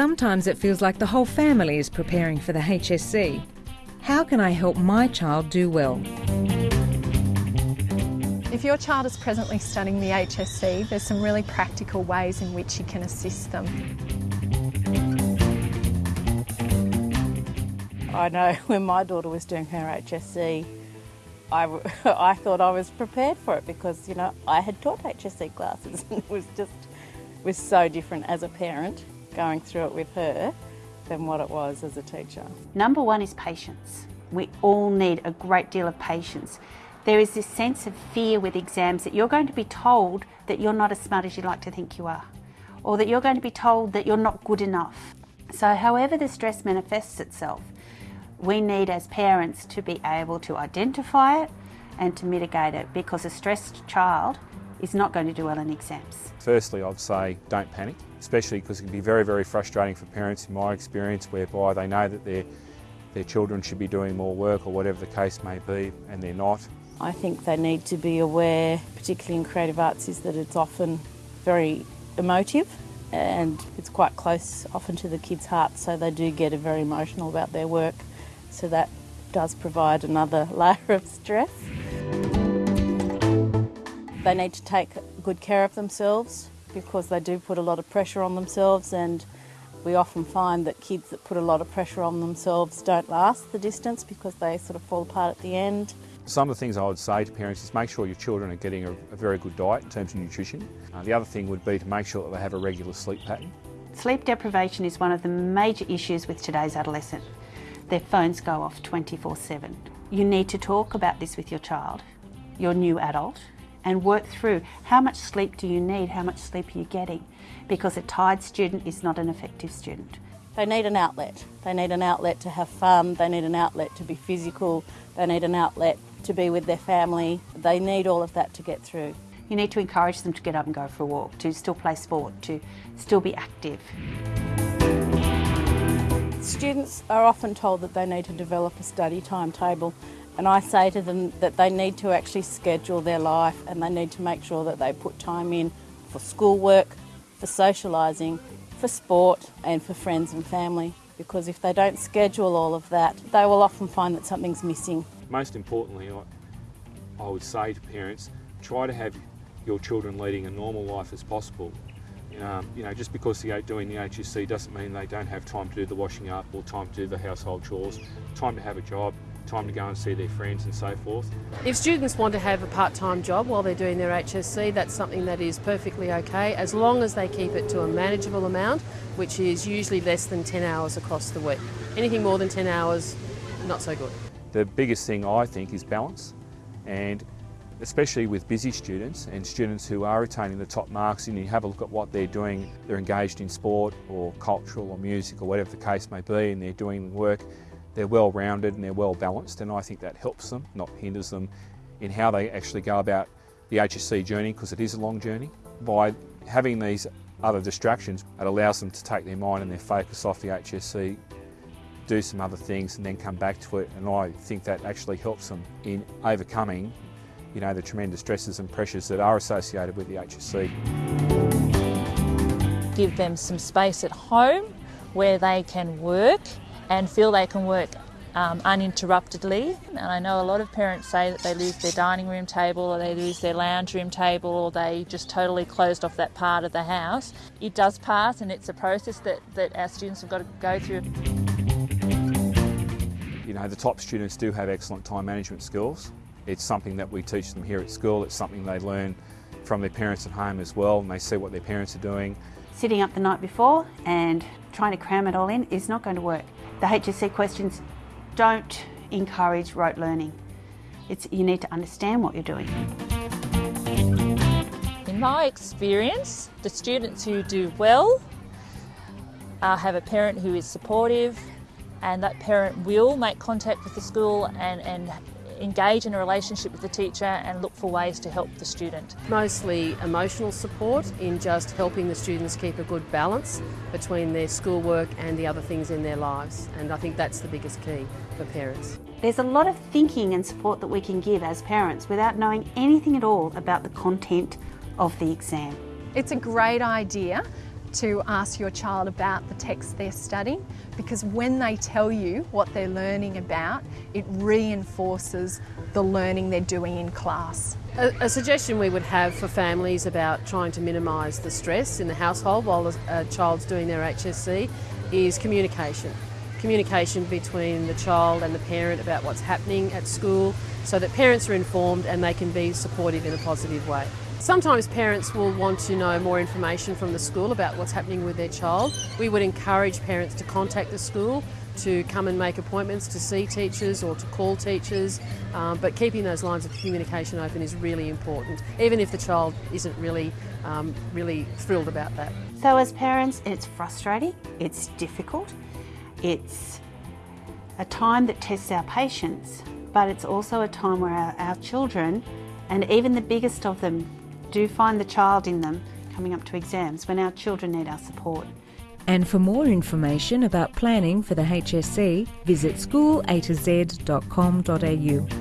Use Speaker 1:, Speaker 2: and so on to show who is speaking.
Speaker 1: Sometimes it feels like the whole family is preparing for the HSC. How can I help my child do well?
Speaker 2: If your child is presently studying the HSC, there's some really practical ways in which you can assist them.
Speaker 3: I know when my daughter was doing her HSC, I, I thought I was prepared for it because, you know, I had taught HSC classes and it was just was so different as a parent going through it with her than what it was as a teacher.
Speaker 4: Number one is patience. We all need a great deal of patience. There is this sense of fear with exams that you're going to be told that you're not as smart as you like to think you are, or that you're going to be told that you're not good enough. So, however, the stress manifests itself, we need as parents to be able to identify it and to mitigate it because a stressed child is not going to do well in exams.
Speaker 5: Firstly, I'd say don't panic, especially because it can be very, very frustrating for parents in my experience whereby they know that their, their children should be doing more work or whatever the case may be and they're not.
Speaker 3: I think they need to be aware, particularly in creative arts, is that it's often very emotive and it's quite close often to the kids' hearts, so they do get very emotional about their work. So that does provide another layer of stress. They need to take good care of themselves because they do put a lot of pressure on themselves and we often find that kids that put a lot of pressure on themselves don't last the distance because they sort of fall apart at the end.
Speaker 5: Some of the things I would say to parents is make sure your children are getting a, a very good diet in terms of nutrition. Uh, the other thing would be to make sure that they have a regular sleep pattern.
Speaker 4: Sleep deprivation is one of the major issues with today's adolescent. Their phones go off 24 7. You need to talk about this with your child, your new adult, and work through how much sleep do you need, how much sleep are you getting, because a tired student is not an effective student.
Speaker 3: They need an outlet. They need an outlet to have fun, they need an outlet to be physical, they need an outlet to be with their family. They need all of that to get through.
Speaker 4: You need to encourage them to get up and go for a walk, to still play sport, to still be active.
Speaker 3: Students are often told that they need to develop a study timetable and I say to them that they need to actually schedule their life and they need to make sure that they put time in for schoolwork, for socialising, for sport and for friends and family because if they don't schedule all of that, they will often find that something's missing.
Speaker 5: Most importantly, I, would say to parents, try to have your children leading a normal life as possible. Um, you know, just because they're doing the HSC doesn't mean they don't have time to do the washing up or time to do the household chores, time to have a job, time to go and see their friends and so forth.
Speaker 6: If students want to have a part-time job while they're doing their HSC, that's something that is perfectly okay as long as they keep it to a manageable amount, which is usually less than 10 hours across the week. Anything more than 10 hours, not so good.
Speaker 5: The biggest thing I think is balance and especially with busy students and students who are attaining the top marks and you have a look at what they're doing, they're engaged in sport or cultural or music or whatever the case may be and they're doing work, they're well rounded and they're well balanced and I think that helps them, not hinders them in how they actually go about the HSC journey because it is a long journey. By having these other distractions, it allows them to take their mind and their focus off the HSC do some other things and then come back to it and I think that actually helps them in overcoming you know, the tremendous stresses and pressures that are associated with the HSC.
Speaker 7: Give them some space at home where they can work and feel they can work um, uninterruptedly. And I know a lot of parents say that they lose their dining room table or they lose their lounge room table or they just totally closed off that part of the house. It does pass and it's a process that, that our students have got to go through.
Speaker 5: You know, the top students do have excellent time management skills. It's something that we teach them here at school. It's something they learn from their parents at home as well and they see what their parents are doing.
Speaker 4: Sitting up the night before and trying to cram it all in is not going to work. The HSC questions don't encourage rote learning. It's, you need to understand what you're doing.
Speaker 7: In my experience, the students who do well uh, have a parent who is supportive and that parent will make contact with the school and, and engage in a relationship with the teacher and look for ways to help the student.
Speaker 6: Mostly emotional support in just helping the students keep a good balance between their schoolwork and the other things in their lives and I think that's the biggest key for parents.
Speaker 4: There's a lot of thinking and support that we can give as parents without knowing anything at all about the content of the exam.
Speaker 2: It's a great idea to ask your child about the text they're studying because when they tell you what they're learning about, it reinforces the learning they're doing in class.
Speaker 6: A, a suggestion we would have for families about trying to minimise the stress in the household while a, a child's doing their HSC is communication. Communication between the child and the parent about what's happening at school so that parents are informed and they can be supportive in a positive way. Sometimes parents will want to know more information from the school about what's happening with their child. We would encourage parents to contact the school to come and make appointments to see teachers or to call teachers, um, but keeping those lines of communication open is really important, even if the child isn't really, um, really thrilled about that.
Speaker 4: So, as parents, it's frustrating, it's difficult, it's a time that tests our patience, but it's also a time where our, our children, and even the biggest of them, do find the child in them coming up to exams when our children need our support.
Speaker 1: And for more information about planning for the HSC, visit schoolA to.